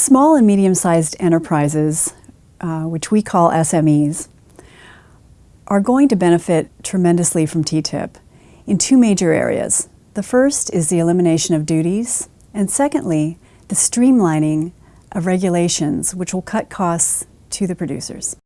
Small and medium-sized enterprises, uh, which we call SMEs, are going to benefit tremendously from TTIP in two major areas. The first is the elimination of duties, and secondly, the streamlining of regulations, which will cut costs to the producers.